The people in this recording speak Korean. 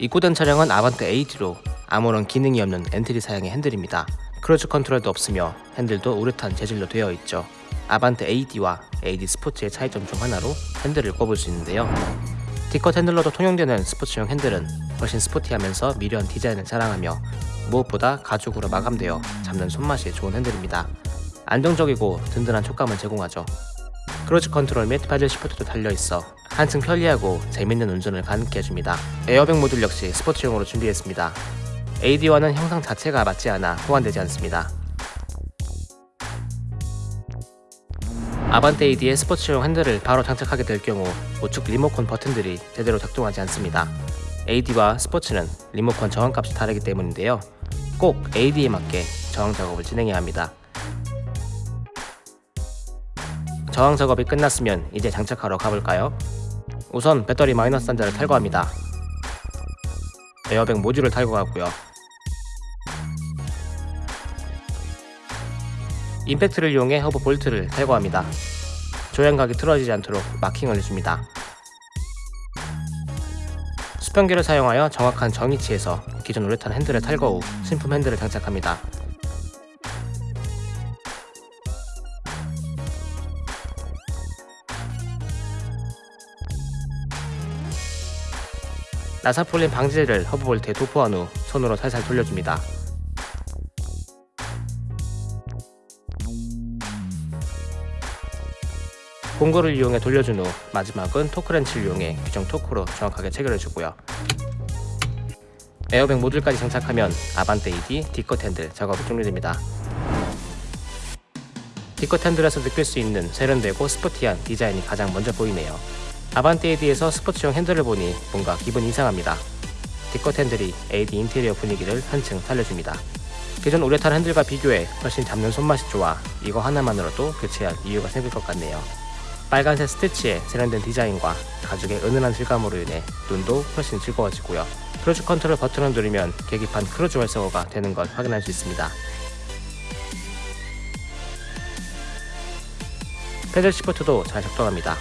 입고된 차량은 아반떼 AD로 아무런 기능이 없는 엔트리 사양의 핸들입니다. cruise control도 없으며 핸들도 우레탄 재질로 되어 있죠. 아반떼 AD와 AD 스포츠의 차이점 중 하나로 핸들을 꼽을 수 있는데요. D-cut 핸들로도 통용되는 스포츠용 핸들은 훨씬 스포티하면서 미려한 디자인을 자랑하며 무엇보다 가죽으로 마감되어 잡는 손맛이 좋은 핸들입니다. 안정적이고 든든한 촉감을 제공하죠. cruise control 및 paddle shift도 달려있어 한층 편리하고 재밌는 운전을 가능케 해줍니다. 에어백 모듈 역시 스포츠용으로 준비했습니다. AD와는 형상 자체가 맞지 않아 호환되지 않습니다. 아반떼 AD의 스포츠용 핸들을 바로 장착하게 될 경우 우측 리모컨 버튼들이 제대로 작동하지 않습니다. AD와 스포츠는 리모컨 저항값이 다르기 때문인데요. 꼭 AD에 맞게 저항 작업을 진행해야 합니다. 저항 작업이 끝났으면 이제 장착하러 가볼까요? 우선 배터리 마이너스 단자를 탈거합니다. 에어백 모듈을 탈거하고요. 임팩트를 이용해 허브 볼트를 탈거합니다. 조향각이 틀어지지 않도록 마킹을 해줍니다. 수평기를 사용하여 정확한 정위치에서 기존 우레탄 핸들을 탈거 후 신품 핸들을 장착합니다. 나사풀림 방지제를 허브볼트에 도포한 후 손으로 살살 돌려줍니다. 공구를 이용해 돌려준 후 마지막은 토크렌치를 이용해 규정 토크로 정확하게 체결해주고요. 에어백 모듈까지 장착하면 아반떼 AD D컷 핸들 작업이 종료됩니다. D컷 핸들에서 느낄 수 있는 세련되고 스포티한 디자인이 가장 먼저 보이네요. 아반떼 AD에서 스포츠용 핸들을 보니 뭔가 기분 이상합니다. D컷 핸들이 AD 인테리어 분위기를 한층 살려줍니다. 기존 우레탄 핸들과 비교해 훨씬 잡는 손맛이 좋아 이거 하나만으로도 교체할 이유가 생길 것 같네요. 빨간색 스티치의 세련된 디자인과 가죽의 은은한 질감으로 인해 눈도 훨씬 즐거워지고요. 크루즈 컨트롤 버튼을 누르면 계기판 크루즈 활성화가 되는 걸 확인할 수 있습니다. 패들 시프트도 잘 작동합니다.